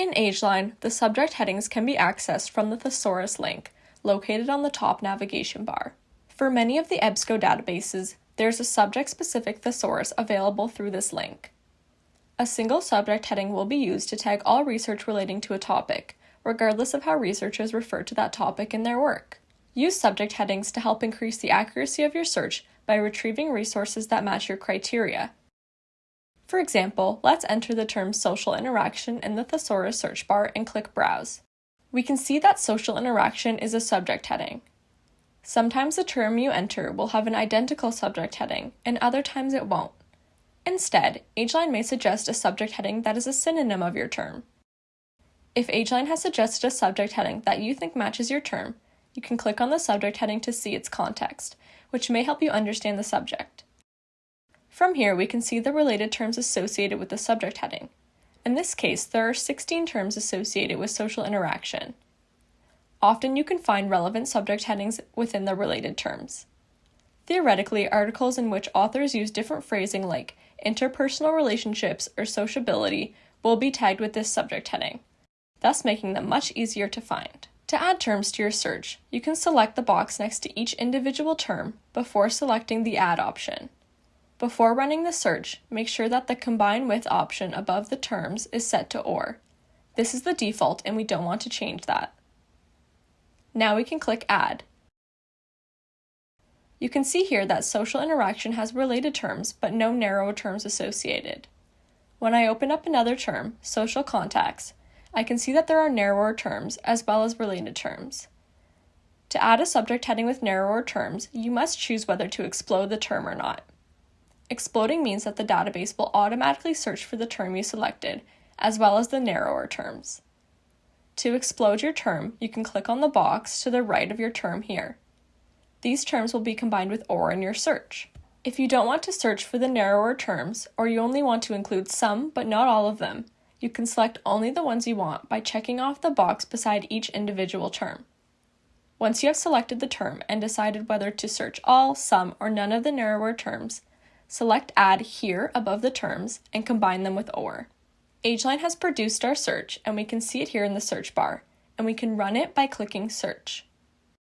In AgeLine, the subject headings can be accessed from the thesaurus link, located on the top navigation bar. For many of the EBSCO databases, there's a subject-specific thesaurus available through this link. A single subject heading will be used to tag all research relating to a topic, regardless of how researchers refer to that topic in their work. Use subject headings to help increase the accuracy of your search by retrieving resources that match your criteria. For example, let's enter the term social interaction in the thesaurus search bar and click Browse. We can see that social interaction is a subject heading. Sometimes the term you enter will have an identical subject heading, and other times it won't. Instead, AgeLine may suggest a subject heading that is a synonym of your term. If AgeLine has suggested a subject heading that you think matches your term, you can click on the subject heading to see its context, which may help you understand the subject. From here, we can see the related terms associated with the subject heading. In this case, there are 16 terms associated with social interaction. Often you can find relevant subject headings within the related terms. Theoretically, articles in which authors use different phrasing like interpersonal relationships or sociability will be tagged with this subject heading, thus making them much easier to find. To add terms to your search, you can select the box next to each individual term before selecting the Add option. Before running the search, make sure that the Combine With option above the terms is set to OR. This is the default and we don't want to change that. Now we can click Add. You can see here that social interaction has related terms but no narrow terms associated. When I open up another term, social contacts, I can see that there are narrower terms as well as related terms. To add a subject heading with narrower terms, you must choose whether to explode the term or not. Exploding means that the database will automatically search for the term you selected, as well as the narrower terms. To explode your term, you can click on the box to the right of your term here. These terms will be combined with OR in your search. If you don't want to search for the narrower terms, or you only want to include some but not all of them, you can select only the ones you want by checking off the box beside each individual term. Once you have selected the term and decided whether to search all, some, or none of the narrower terms, select Add here above the terms and combine them with OR. AgeLine has produced our search and we can see it here in the search bar, and we can run it by clicking Search.